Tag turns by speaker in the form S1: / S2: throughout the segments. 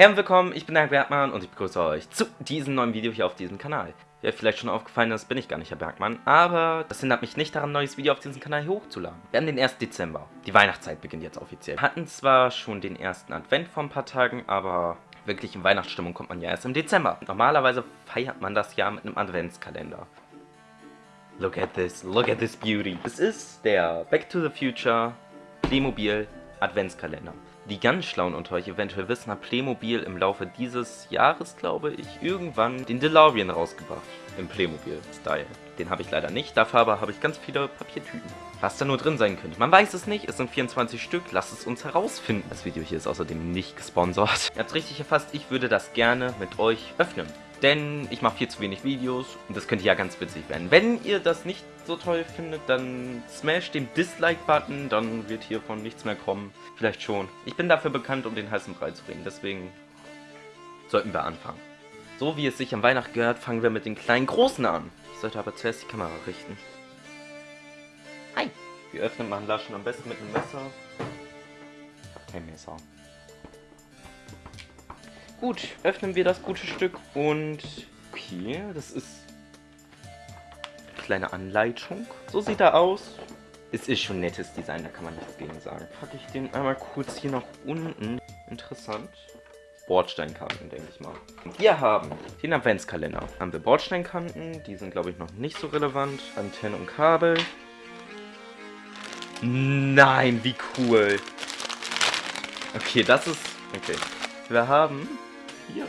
S1: Herzlich willkommen, ich bin der Bergmann und ich begrüße euch zu diesem neuen Video hier auf diesem Kanal. Euch vielleicht schon aufgefallen ist, bin ich gar nicht Herr Bergmann, aber das hindert mich nicht daran, ein neues Video auf diesem Kanal hier hochzuladen. Wir haben den 1. Dezember. Die Weihnachtszeit beginnt jetzt offiziell. Wir hatten zwar schon den ersten Advent vor ein paar Tagen, aber wirklich in Weihnachtsstimmung kommt man ja erst im Dezember. Normalerweise feiert man das Jahr mit einem Adventskalender. Look at this, look at this beauty. Das ist der Back to the Future Playmobil Adventskalender. Die ganz Schlauen unter euch eventuell wissen, hat Playmobil im Laufe dieses Jahres, glaube ich, irgendwann den DeLorean rausgebracht. Im Playmobil-Style. Den habe ich leider nicht, dafür aber habe ich ganz viele Papiertüten. Was da nur drin sein könnte. Man weiß es nicht, es sind 24 Stück, lasst es uns herausfinden. Das Video hier ist außerdem nicht gesponsert. Ihr habt richtig erfasst, ich würde das gerne mit euch öffnen. Denn ich mache viel zu wenig Videos und das könnte ja ganz witzig werden. Wenn ihr das nicht so toll findet, dann smash den Dislike-Button, dann wird hiervon nichts mehr kommen. Vielleicht schon. Ich bin dafür bekannt, um den heißen Brei zu reden, deswegen sollten wir anfangen. So wie es sich am Weihnachten gehört, fangen wir mit den kleinen Großen an. Ich sollte aber zuerst die Kamera richten. Hi! Wie öffnet man Laschen am besten mit einem Messer? Ich habe kein Messer. Gut, öffnen wir das gute Stück und... Okay, das ist... Kleine Anleitung. So sieht er aus. Es ist schon nettes Design, da kann man nichts gegen sagen. Packe ich den einmal kurz hier nach unten. Interessant. Bordsteinkanten, denke ich mal. Wir haben den Adventskalender. Haben wir Bordsteinkanten, die sind glaube ich noch nicht so relevant. Antennen und Kabel. Nein, wie cool. Okay, das ist... Okay. Wir haben hier.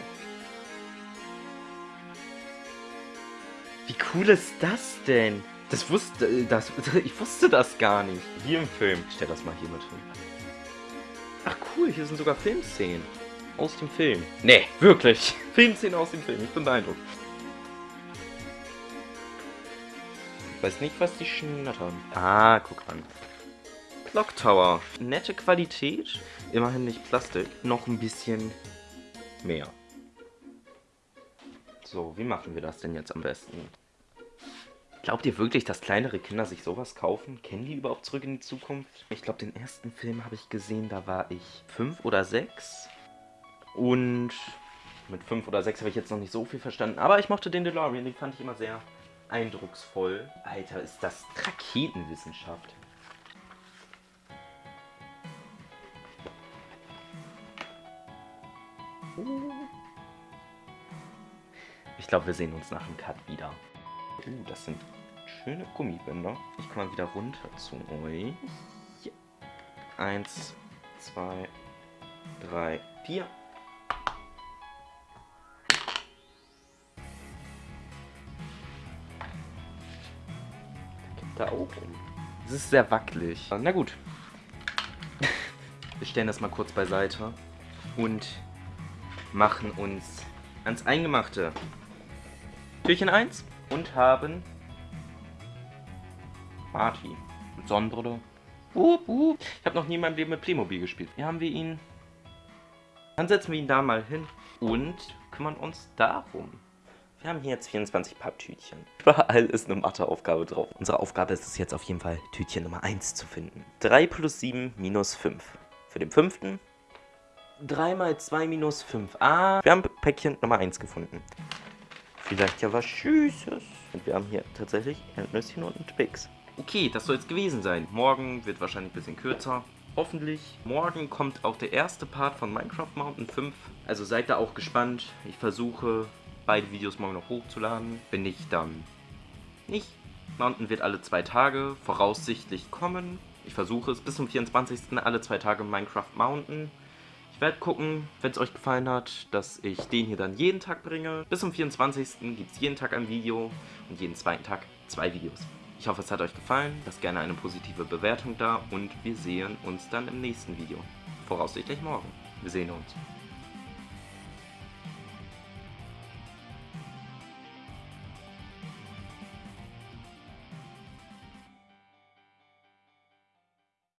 S1: Wie cool ist das denn? Das wusste, äh, das, ich wusste das gar nicht. Hier im Film. Ich stell das mal hier mit hin. Ach cool, hier sind sogar Filmszenen. Aus dem Film. Nee, wirklich. Filmszenen aus dem Film. Ich bin beeindruckt. Ich weiß nicht, was die schnattern. Ah, guck an. Clock Tower. Nette Qualität. Immerhin nicht Plastik. Noch ein bisschen mehr. So, wie machen wir das denn jetzt am besten? Glaubt ihr wirklich, dass kleinere Kinder sich sowas kaufen? Kennen die überhaupt zurück in die Zukunft? Ich glaube, den ersten Film habe ich gesehen, da war ich fünf oder sechs. Und mit fünf oder sechs habe ich jetzt noch nicht so viel verstanden. Aber ich mochte den DeLorean, den fand ich immer sehr eindrucksvoll. Alter, ist das Raketenwissenschaft. Ich glaube, wir sehen uns nach dem Cut wieder. Uh, das sind schöne Gummibänder. Ich komme mal wieder runter zu euch. Eins, zwei, drei, vier. Da auch um. Es ist sehr wackelig. Na gut. Wir stellen das mal kurz beiseite und machen uns ans Eingemachte. Türchen 1 und haben Marty mit Sonnenbrille. Wup, wup. Ich habe noch nie in meinem Leben mit Playmobil gespielt. Hier haben wir ihn. Dann setzen wir ihn da mal hin und kümmern uns darum. Wir haben hier jetzt 24 Papptütchen. Überall ist eine Matheaufgabe drauf. Unsere Aufgabe ist es jetzt auf jeden Fall, Tütchen Nummer 1 zu finden. 3 plus 7 minus 5. Für den fünften 3 mal 2 minus 5. Ah, wir haben Päckchen Nummer 1 gefunden. Vielleicht ja was Süßes. Und wir haben hier tatsächlich Erdnüsschen und einen Twix. Okay, das soll es gewesen sein. Morgen wird wahrscheinlich ein bisschen kürzer. Hoffentlich. Morgen kommt auch der erste Part von Minecraft Mountain 5. Also seid da auch gespannt. Ich versuche, beide Videos morgen noch hochzuladen. Wenn nicht, dann nicht. Mountain wird alle zwei Tage voraussichtlich kommen. Ich versuche es bis zum 24. alle zwei Tage Minecraft Mountain werde gucken, wenn es euch gefallen hat, dass ich den hier dann jeden Tag bringe. Bis zum 24. gibt es jeden Tag ein Video und jeden zweiten Tag zwei Videos. Ich hoffe, es hat euch gefallen. Lasst gerne eine positive Bewertung da und wir sehen uns dann im nächsten Video. Voraussichtlich morgen. Wir sehen uns.